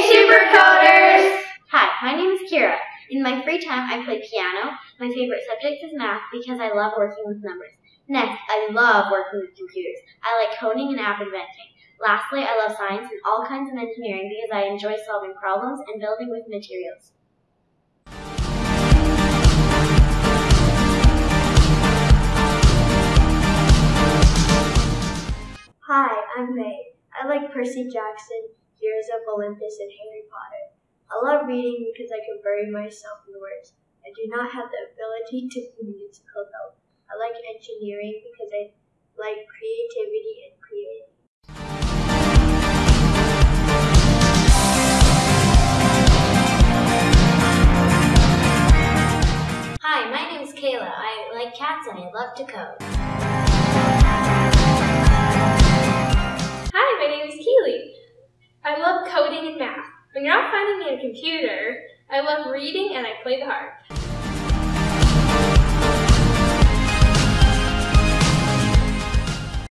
Super Coders! Hi, my name is Kira. In my free time, I play piano. My favorite subject is math because I love working with numbers. Next, I love working with computers. I like coding and app inventing. Lastly, I love science and all kinds of engineering because I enjoy solving problems and building with materials. Hi, I'm May. I like Percy Jackson, Heroes of Olympus, and Harry Potter. I love reading because I can bury myself in words. I do not have the ability to be musical though. I like engineering because I like creativity and creating. Hi, my name is Kayla. I like cats and I love to code. When you're not finding me a computer, I love reading and I play the harp.